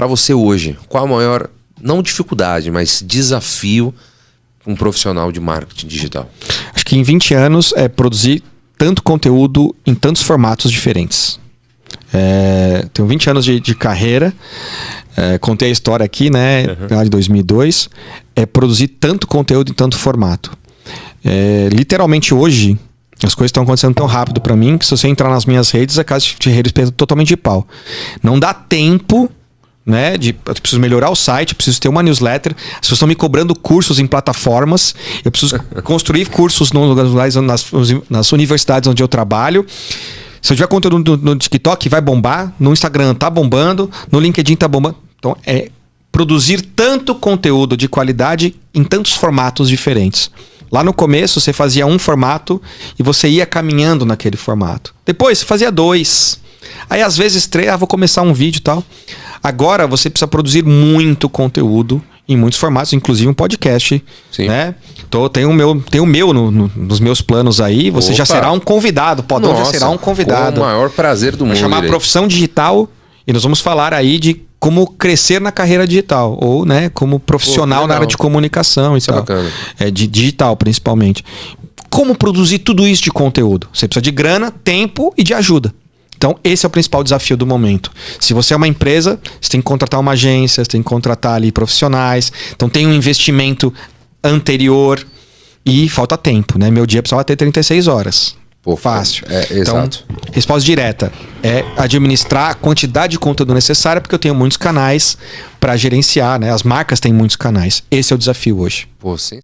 para você hoje, qual a maior, não dificuldade, mas desafio um profissional de marketing digital? Acho que em 20 anos é produzir tanto conteúdo em tantos formatos diferentes. É, tenho 20 anos de, de carreira, é, contei a história aqui, né, uhum. de 2002, é produzir tanto conteúdo em tanto formato. É, literalmente hoje, as coisas estão acontecendo tão rápido para mim que se você entrar nas minhas redes, a casa de redes pensa totalmente de pau. Não dá tempo né? De, eu preciso melhorar o site, preciso ter uma newsletter. As pessoas estão me cobrando cursos em plataformas. Eu preciso construir cursos no, nas, nas universidades onde eu trabalho. Se eu tiver conteúdo no, no, TikTok, vai bombar. No Instagram tá bombando. No LinkedIn tá bombando. Então, é produzir tanto conteúdo de qualidade em tantos formatos diferentes. Lá no começo, você fazia um formato e você ia caminhando naquele formato. Depois, você fazia dois. Aí, às vezes, três. Ah, vou começar um vídeo e tal. Agora você precisa produzir muito conteúdo em muitos formatos, inclusive um podcast. Sim. Né? Tô, tem o meu, tem o meu no, no, nos meus planos aí. Você Opa. já será um convidado. Podão já será um convidado. Com o maior prazer do mundo. Vai chamar Profissão Digital e nós vamos falar aí de como crescer na carreira digital ou né como profissional Pô, na área de comunicação e isso é tal é, é de digital principalmente como produzir tudo isso de conteúdo você precisa de grana tempo e de ajuda então, esse é o principal desafio do momento. Se você é uma empresa, você tem que contratar uma agência, você tem que contratar ali profissionais. Então, tem um investimento anterior e falta tempo, né? Meu dia precisava ter 36 horas. Pô, Fácil. É, então, exato. resposta direta é administrar a quantidade de conteúdo necessária, porque eu tenho muitos canais para gerenciar, né? As marcas têm muitos canais. Esse é o desafio hoje. Pô, sim.